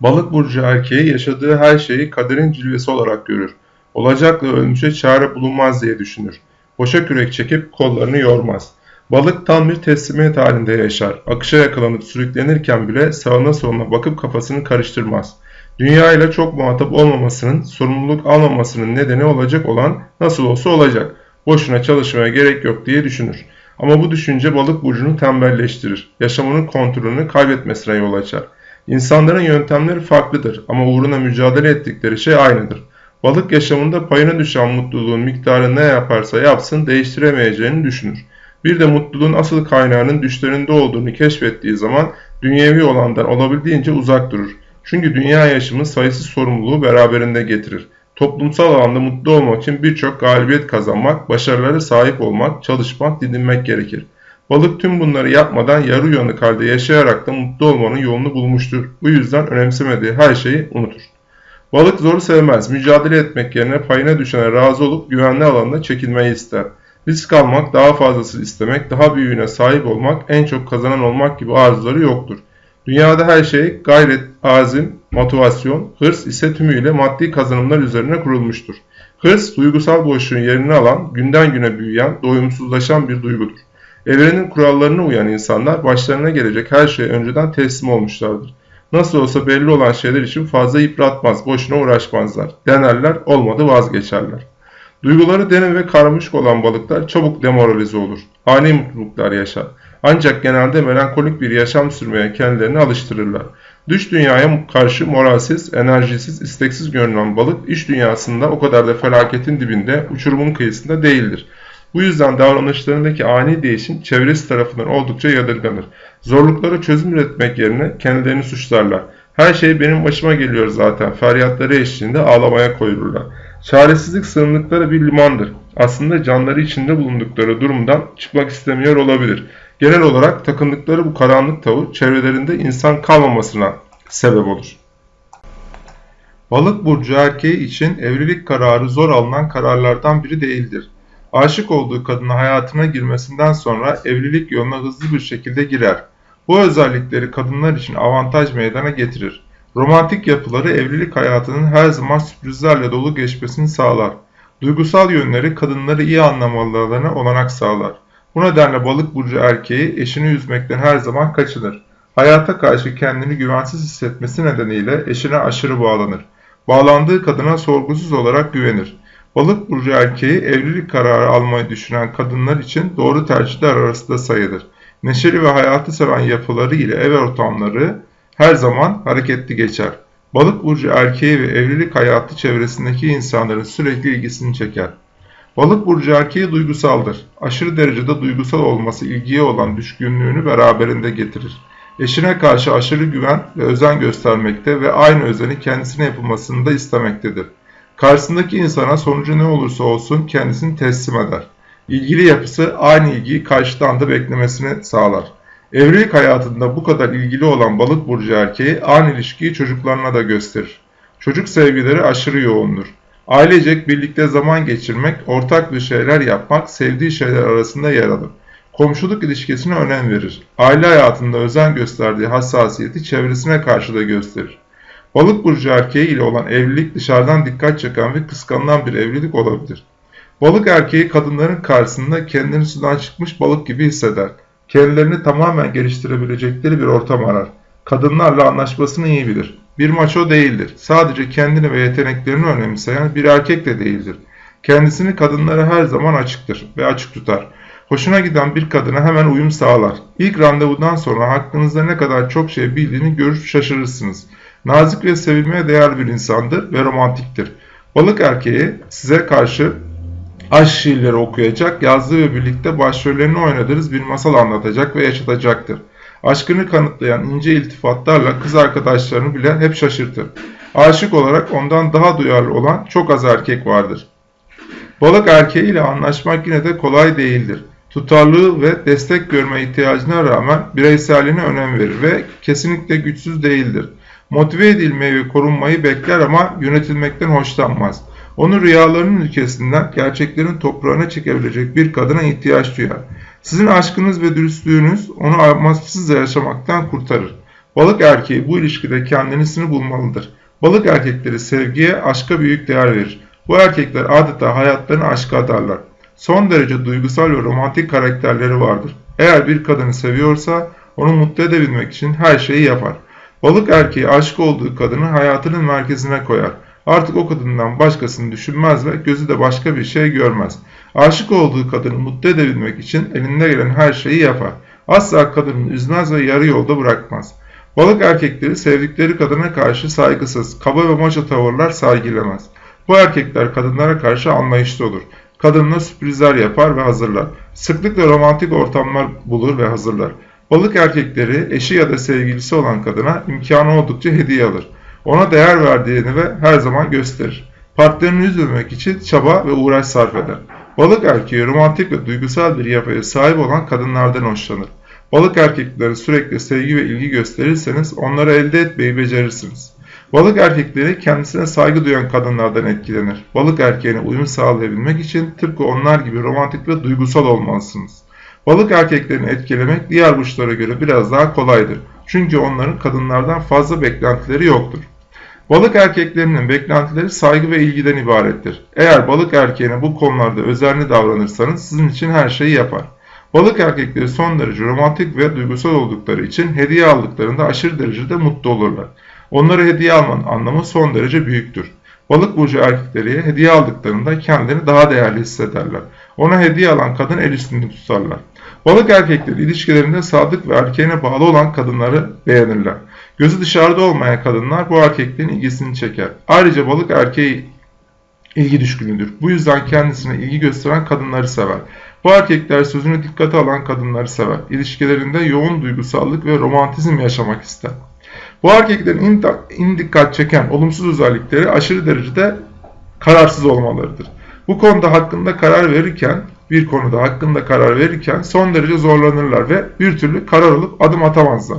Balık burcu erkeği yaşadığı her şeyi kaderin cilvesi olarak görür. Olacakla ölmüşe çare bulunmaz diye düşünür. Boşa kürek çekip kollarını yormaz. Balık tam bir teslimiyet halinde yaşar. Akışa yakalanıp sürüklenirken bile sağına soluna bakıp kafasını karıştırmaz. Dünya ile çok muhatap olmamasının, sorumluluk almamasının nedeni olacak olan nasıl olsa olacak. Boşuna çalışmaya gerek yok diye düşünür. Ama bu düşünce balık burcunu tembelleştirir. Yaşamının kontrolünü kaybetmesine yol açar. İnsanların yöntemleri farklıdır ama uğruna mücadele ettikleri şey aynıdır. Balık yaşamında payına düşen mutluluğun miktarı ne yaparsa yapsın değiştiremeyeceğini düşünür. Bir de mutluluğun asıl kaynağının düşlerinde olduğunu keşfettiği zaman dünyevi olandan olabildiğince uzak durur. Çünkü dünya yaşamı sayısız sorumluluğu beraberinde getirir. Toplumsal alanda mutlu olmak için birçok galibiyet kazanmak, başarılara sahip olmak, çalışmak, didinmek gerekir. Balık tüm bunları yapmadan yarı uyanık halde yaşayarak da mutlu olmanın yolunu bulmuştur. Bu yüzden önemsemediği her şeyi unutur. Balık zoru sevmez. Mücadele etmek yerine payına düşene razı olup güvenli alanına çekilmeyi ister. Risk almak, daha fazlası istemek, daha büyüğüne sahip olmak, en çok kazanan olmak gibi arzuları yoktur. Dünyada her şey gayret, azim, motivasyon, hırs ise tümüyle maddi kazanımlar üzerine kurulmuştur. Hırs, duygusal boşluğun yerini alan, günden güne büyüyen, doyumsuzlaşan bir duygudur. Evrenin kurallarına uyan insanlar başlarına gelecek her şeye önceden teslim olmuşlardır. Nasıl olsa belli olan şeyler için fazla yıpratmaz, boşuna uğraşmazlar. Denerler, olmadı vazgeçerler. Duyguları derin ve karmaşık olan balıklar çabuk demoralize olur. Ani mutluluklar yaşar. Ancak genelde melankolik bir yaşam sürmeye kendilerini alıştırırlar. Dış dünyaya karşı moralsiz, enerjisiz, isteksiz görünen balık iş dünyasında o kadar da felaketin dibinde, uçurumun kıyısında değildir. Bu yüzden davranışlarındaki ani değişim çevresi tarafından oldukça yadırganır. Zorluklara çözüm üretmek yerine kendilerini suçlarlar. Her şey benim başıma geliyor zaten feryatları eşliğinde ağlamaya koyulurlar. Çaresizlik sığındıkları bir limandır. Aslında canları içinde bulundukları durumdan çıkmak istemiyor olabilir. Genel olarak takındıkları bu karanlık tavır çevrelerinde insan kalmamasına sebep olur. Balık burcu erkeği için evlilik kararı zor alınan kararlardan biri değildir. Aşık olduğu kadına hayatına girmesinden sonra evlilik yoluna hızlı bir şekilde girer. Bu özellikleri kadınlar için avantaj meydana getirir. Romantik yapıları evlilik hayatının her zaman sürprizlerle dolu geçmesini sağlar. Duygusal yönleri kadınları iyi anlamalarına olanak sağlar. Bu nedenle balık burcu erkeği eşini üzmekten her zaman kaçınır. Hayata karşı kendini güvensiz hissetmesi nedeniyle eşine aşırı bağlanır. Bağlandığı kadına sorgusuz olarak güvenir. Balık burcu erkeği evlilik kararı almayı düşünen kadınlar için doğru tercihler arasında sayılır. Neşeli ve hayatı seven yapıları ile ev ortamları her zaman hareketli geçer. Balık burcu erkeği ve evlilik hayatı çevresindeki insanların sürekli ilgisini çeker. Balık burcu erkeği duygusaldır. Aşırı derecede duygusal olması ilgiye olan düşkünlüğünü beraberinde getirir. Eşine karşı aşırı güven ve özen göstermekte ve aynı özeni kendisine yapılmasını da istemektedir. Karşısındaki insana sonucu ne olursa olsun kendisini teslim eder. İlgili yapısı aynı ilgiyi karşıdan da beklemesini sağlar. Evlilik hayatında bu kadar ilgili olan balık burcu erkeği aynı ilişkiyi çocuklarına da gösterir. Çocuk sevgileri aşırı yoğundur. Ailecek birlikte zaman geçirmek, ortak bir şeyler yapmak sevdiği şeyler arasında yer alır. Komşuluk ilişkisine önem verir. Aile hayatında özen gösterdiği hassasiyeti çevresine karşı da gösterir. Balık burcu erkeği ile olan evlilik dışarıdan dikkat çeken ve kıskanılan bir evlilik olabilir. Balık erkeği kadınların karşısında kendini sudan çıkmış balık gibi hisseder. Kendilerini tamamen geliştirebilecekleri bir ortam arar. Kadınlarla anlaşmasını iyi bilir. Bir maço değildir. Sadece kendini ve yeteneklerini önemseyen bir erkek de değildir. Kendisini kadınlara her zaman açıktır ve açık tutar. Hoşuna giden bir kadına hemen uyum sağlar. İlk randevudan sonra hakkınızda ne kadar çok şey bildiğini görüp şaşırırsınız. Nazik ve sevilmeye değer bir insandır ve romantiktir. Balık erkeği size karşı aşk şiirleri okuyacak, yazdığı ve birlikte başrollerini oynadığınız bir masal anlatacak ve yaşatacaktır. Aşkını kanıtlayan ince iltifatlarla kız arkadaşlarını bile hep şaşırtır. Aşık olarak ondan daha duyarlı olan çok az erkek vardır. Balık erkeği ile anlaşmak yine de kolay değildir. Tutarlığı ve destek görme ihtiyacına rağmen bireyselliğine önem verir ve kesinlikle güçsüz değildir. Motive edilmeyi ve korunmayı bekler ama yönetilmekten hoşlanmaz. Onu rüyalarının ülkesinden gerçeklerin toprağına çekebilecek bir kadına ihtiyaç duyar. Sizin aşkınız ve dürüstlüğünüz onu amaçsız yaşamaktan kurtarır. Balık erkeği bu ilişkide kendisini bulmalıdır. Balık erkekleri sevgiye, aşka büyük değer verir. Bu erkekler adeta hayatlarını aşka adarlar. Son derece duygusal ve romantik karakterleri vardır. Eğer bir kadını seviyorsa onu mutlu edebilmek için her şeyi yapar. Balık erkeği aşık olduğu kadını hayatının merkezine koyar. Artık o kadından başkasını düşünmez ve gözü de başka bir şey görmez. Aşık olduğu kadını mutlu edebilmek için elinde gelen her şeyi yapar. Asla kadını üzmez ve yarı yolda bırakmaz. Balık erkekleri sevdikleri kadına karşı saygısız, kaba ve maço tavırlar sergilemez. Bu erkekler kadınlara karşı anlayışlı olur. Kadınına sürprizler yapar ve hazırlar. Sıklıkla romantik ortamlar bulur ve hazırlar. Balık erkekleri eşi ya da sevgilisi olan kadına imkanı oldukça hediye alır. Ona değer verdiğini ve her zaman gösterir. Partnerini üzmemek için çaba ve uğraş sarf eder. Balık erkeği romantik ve duygusal bir yapıya sahip olan kadınlardan hoşlanır. Balık erkeklere sürekli sevgi ve ilgi gösterirseniz onları elde etmeyi becerirsiniz. Balık erkekleri kendisine saygı duyan kadınlardan etkilenir. Balık erkeğine uyum sağlayabilmek için tıpkı onlar gibi romantik ve duygusal olmalısınız. Balık erkeklerini etkilemek diğer burçlara göre biraz daha kolaydır. Çünkü onların kadınlardan fazla beklentileri yoktur. Balık erkeklerinin beklentileri saygı ve ilgiden ibarettir. Eğer balık erkeğine bu konularda özenli davranırsanız sizin için her şeyi yapar. Balık erkekleri son derece romantik ve duygusal oldukları için hediye aldıklarında aşırı derecede mutlu olurlar. Onlara hediye almanın anlamı son derece büyüktür. Balık burcu erkekleri hediye aldıklarında kendilerini daha değerli hissederler. Ona hediye alan kadın el üstünde tutarlar. Balık erkekleri ilişkilerinde sadık ve erkeğine bağlı olan kadınları beğenirler. Gözü dışarıda olmayan kadınlar bu erkeklerin ilgisini çeker. Ayrıca balık erkeği ilgi düşkünüdür. Bu yüzden kendisine ilgi gösteren kadınları sever. Bu erkekler sözünü dikkate alan kadınları sever. İlişkilerinde yoğun duygusallık ve romantizm yaşamak ister. Bu erkeklerin in dikkat çeken olumsuz özellikleri aşırı derecede kararsız olmalarıdır. Bu konuda hakkında karar verirken, bir konuda hakkında karar verirken son derece zorlanırlar ve bir türlü karar alıp adım atamazlar.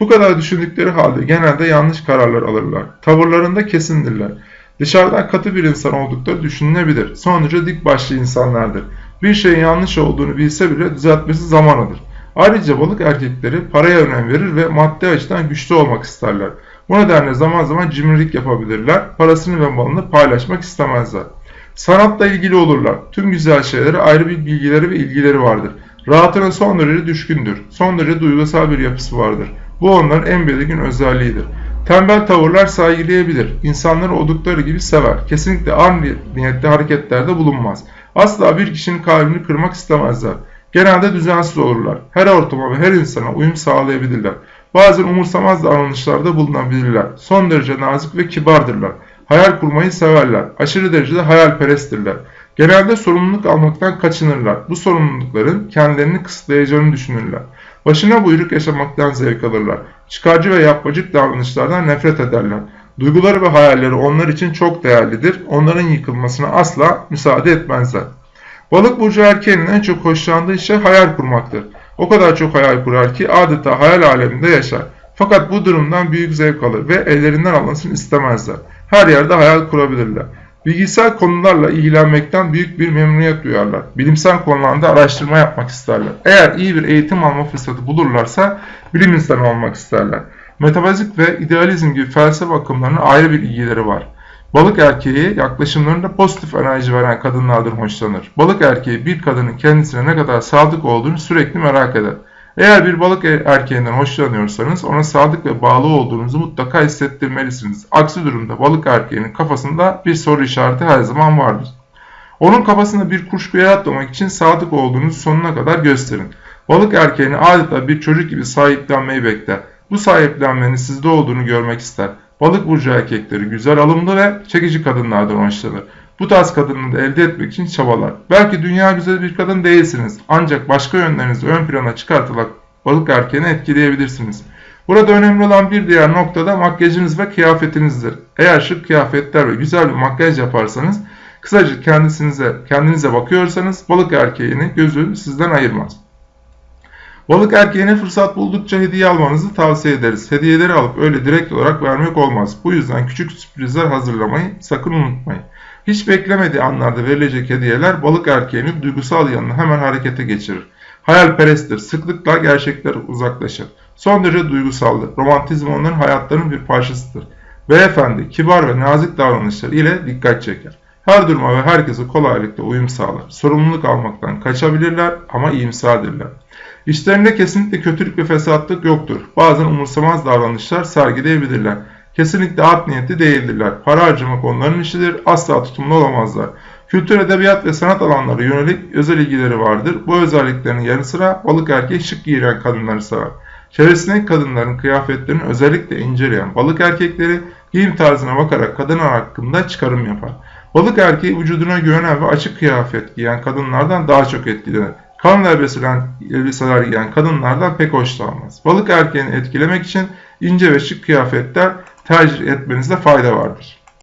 Bu kadar düşündükleri halde genelde yanlış kararlar alırlar. Tavırlarında kesindirler. Dışarıdan katı bir insan oldukları düşünülebilir. Son derece dik başlı insanlardır. Bir şeyin yanlış olduğunu bilse bile düzeltmesi zaman alır. Ayrıca balık erkekleri paraya önem verir ve maddi açıdan güçlü olmak isterler. Bu nedenle zaman zaman cimrilik yapabilirler, parasını ve malını paylaşmak istemezler. Sanatla ilgili olurlar. Tüm güzel şeylere ayrı bir bilgileri ve ilgileri vardır. Rahatına son derece düşkündür. Son derece duygusal bir yapısı vardır. Bu onların en belirgin özelliğidir. Tembel tavırlar sergileyebilir. İnsanları oldukları gibi sever. Kesinlikle art niyetli hareketlerde bulunmaz. Asla bir kişinin kalbini kırmak istemezler. Genelde düzensiz olurlar. Her ortama ve her insana uyum sağlayabilirler. Bazen umursamaz davranışlarda bulunabilirler. Son derece nazik ve kibardırlar. Hayal kurmayı severler. Aşırı derecede hayalperesttirler. Genelde sorumluluk almaktan kaçınırlar. Bu sorumlulukların kendilerini kısıtlayacağını düşünürler. Başına buyruk yaşamaktan zevk alırlar. Çıkarcı ve yapmacık davranışlardan nefret ederler. Duyguları ve hayalleri onlar için çok değerlidir. Onların yıkılmasına asla müsaade etmezler. Balık burcu erkeğinin en çok hoşlandığı şey hayal kurmaktır. O kadar çok hayal kurar ki adeta hayal aleminde yaşar. Fakat bu durumdan büyük zevk alır ve ellerinden alınsın istemezler. Her yerde hayal kurabilirler. Bilgisayar konularla ilgilenmekten büyük bir memnuniyet duyarlar. Bilimsel konularda araştırma yapmak isterler. Eğer iyi bir eğitim alma fırsatı bulurlarsa bilim insanı olmak isterler. Metafizik ve idealizm gibi felsefe akımlarına ayrı bir ilgileri var. Balık erkeği yaklaşımlarında pozitif enerji veren kadınlardan hoşlanır. Balık erkeği bir kadının kendisine ne kadar sadık olduğunu sürekli merak eder. Eğer bir balık erkeğinden hoşlanıyorsanız ona sadık ve bağlı olduğunuzu mutlaka hissettirmelisiniz. Aksi durumda balık erkeğinin kafasında bir soru işareti her zaman vardır. Onun kafasında bir kuşku yaratmamak için sadık olduğunuzu sonuna kadar gösterin. Balık erkeğini adeta bir çocuk gibi sahiplenmeyi bekler. Bu sahiplenmenin sizde olduğunu görmek ister. Balık burcu erkekleri güzel alımlı ve çekici kadınlardan hoşlanır. Bu tarz kadını elde etmek için çabalar. Belki dünya güzel bir kadın değilsiniz ancak başka yönlerinizi ön plana çıkartarak balık erkeğini etkileyebilirsiniz. Burada önemli olan bir diğer nokta da makyajınız ve kıyafetinizdir. Eğer şık kıyafetler ve güzel bir makyaj yaparsanız, kısaca kendinize, kendinize bakıyorsanız balık erkeğini gözü sizden ayırmaz. Balık erkeğine fırsat buldukça hediye almanızı tavsiye ederiz. Hediyeleri alıp öyle direkt olarak vermek olmaz. Bu yüzden küçük sürprizler hazırlamayı sakın unutmayın. Hiç beklemediği anlarda verilecek hediyeler balık erkeğinin duygusal yanını hemen harekete geçirir. Hayalperesttir, sıklıkla gerçekler uzaklaşır. Son derece duygusaldır. Romantizm onların hayatlarının bir parçasıdır. Beyefendi, kibar ve nazik davranışları ile dikkat çeker. Her duruma ve herkese kolaylıkla uyum sağlar. Sorumluluk almaktan kaçabilirler ama iyimserdirler. İşlerinde kesinlikle kötülük ve fesatlık yoktur. Bazen umursamaz davranışlar sergileyebilirler. Kesinlikle art niyetli değildirler. Para harcamak onların işidir. Asla tutumlu olamazlar. Kültür, edebiyat ve sanat alanları yönelik özel ilgileri vardır. Bu özelliklerin yanı sıra balık erkeği şık giyilen kadınları sever. Çevresindeki kadınların kıyafetlerini özellikle inceleyen balık erkekleri giyim tarzına bakarak kadınlar hakkında çıkarım yapar. Balık erkeği vücuduna güvenen ve açık kıyafet giyen kadınlardan daha çok etkilenir. Elbiseler, elbiseler giyen kadınlardan pek hoşlanmaz. Balık erkeğini etkilemek için ince ve şık kıyafetler tercih etmenizde fayda vardır.